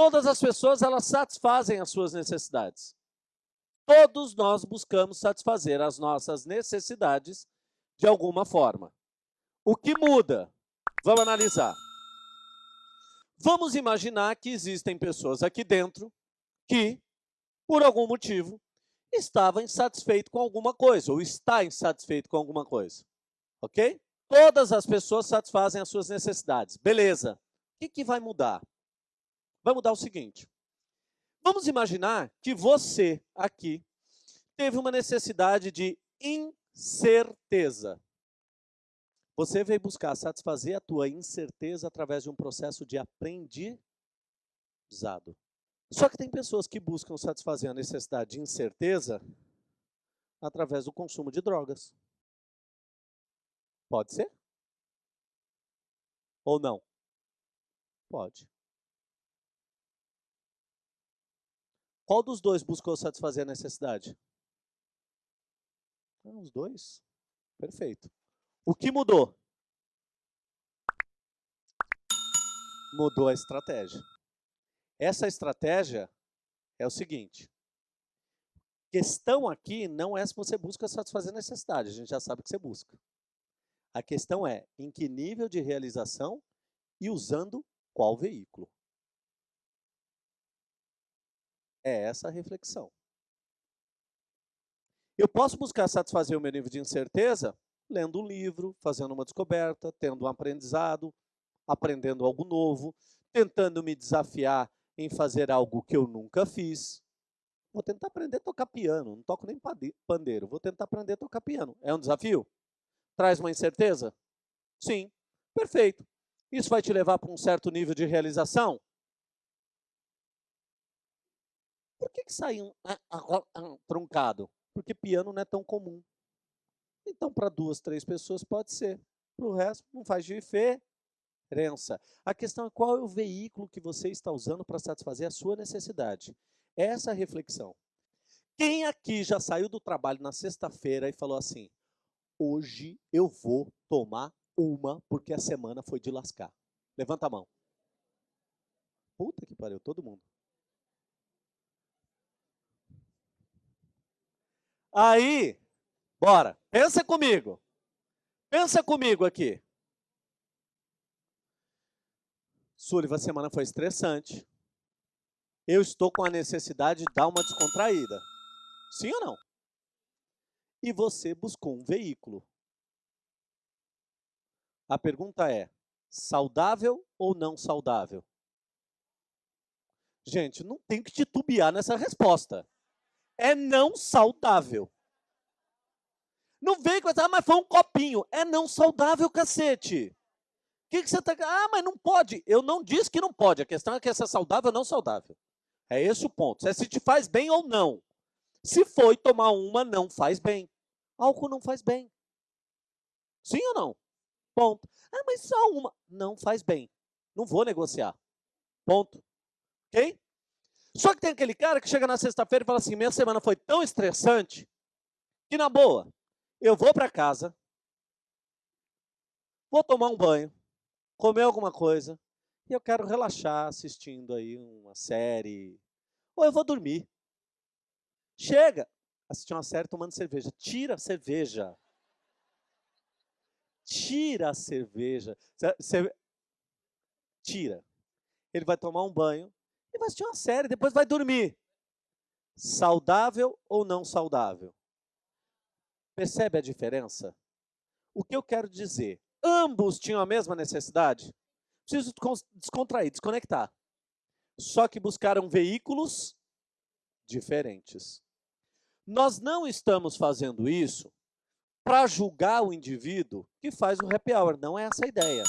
Todas as pessoas, elas satisfazem as suas necessidades. Todos nós buscamos satisfazer as nossas necessidades de alguma forma. O que muda? Vamos analisar. Vamos imaginar que existem pessoas aqui dentro que, por algum motivo, estava insatisfeito com alguma coisa, ou está insatisfeito com alguma coisa. Ok? Todas as pessoas satisfazem as suas necessidades. Beleza. O que, que vai mudar? Vai mudar o seguinte. Vamos imaginar que você, aqui, teve uma necessidade de incerteza. Você veio buscar satisfazer a tua incerteza através de um processo de aprendizado. Só que tem pessoas que buscam satisfazer a necessidade de incerteza através do consumo de drogas. Pode ser? Ou não? Pode. Qual dos dois buscou satisfazer a necessidade? Ah, os dois. Perfeito. O que mudou? Mudou a estratégia. Essa estratégia é o seguinte. Questão aqui não é se você busca satisfazer necessidade, a gente já sabe que você busca. A questão é em que nível de realização e usando qual veículo. É essa a reflexão. Eu posso buscar satisfazer o meu nível de incerteza lendo um livro, fazendo uma descoberta, tendo um aprendizado, aprendendo algo novo, tentando me desafiar em fazer algo que eu nunca fiz. Vou tentar aprender a tocar piano, não toco nem pandeiro, vou tentar aprender a tocar piano. É um desafio? Traz uma incerteza? Sim, perfeito. Isso vai te levar para um certo nível de realização? Por que, que truncado? Porque piano não é tão comum. Então, para duas, três pessoas pode ser. Para o resto, não faz diferença. A questão é qual é o veículo que você está usando para satisfazer a sua necessidade. Essa é a reflexão. Quem aqui já saiu do trabalho na sexta-feira e falou assim, hoje eu vou tomar uma porque a semana foi de lascar? Levanta a mão. Puta que pariu, todo mundo. Aí, bora, pensa comigo. Pensa comigo aqui. Sullivan, a semana foi estressante. Eu estou com a necessidade de dar uma descontraída. Sim ou não? E você buscou um veículo. A pergunta é, saudável ou não saudável? Gente, não tem que titubear nessa resposta. É não saudável. Não vem com essa, ah, mas foi um copinho. É não saudável, cacete que, que você está... Ah, mas não pode. Eu não disse que não pode. A questão é que essa é saudável ou não saudável. É esse o ponto. Se te faz bem ou não. Se foi tomar uma, não faz bem. Álcool não faz bem. Sim ou não? Ponto. Ah, mas só uma. Não faz bem. Não vou negociar. Ponto. Ok? Só que tem aquele cara que chega na sexta-feira e fala assim, minha semana foi tão estressante que, na boa, eu vou para casa, vou tomar um banho, comer alguma coisa e eu quero relaxar assistindo aí uma série, ou eu vou dormir. Chega, assistir uma série tomando cerveja. Tira a cerveja. Tira a cerveja. Tira. Ele vai tomar um banho e vai assistir uma série, depois vai dormir. Saudável ou não saudável? Percebe a diferença? O que eu quero dizer? Ambos tinham a mesma necessidade. Preciso descontrair, desconectar. Só que buscaram veículos diferentes. Nós não estamos fazendo isso para julgar o indivíduo que faz o happy hour. Não é essa a ideia.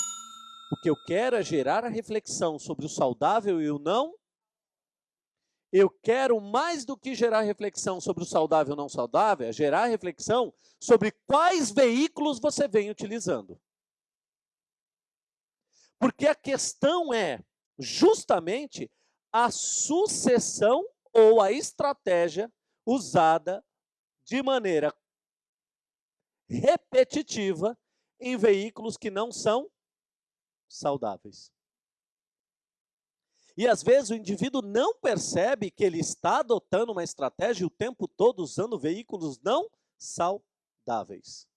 O que eu quero é gerar a reflexão sobre o saudável e o não eu quero mais do que gerar reflexão sobre o saudável e não saudável, é gerar reflexão sobre quais veículos você vem utilizando. Porque a questão é justamente a sucessão ou a estratégia usada de maneira repetitiva em veículos que não são saudáveis. E às vezes o indivíduo não percebe que ele está adotando uma estratégia o tempo todo usando veículos não saudáveis.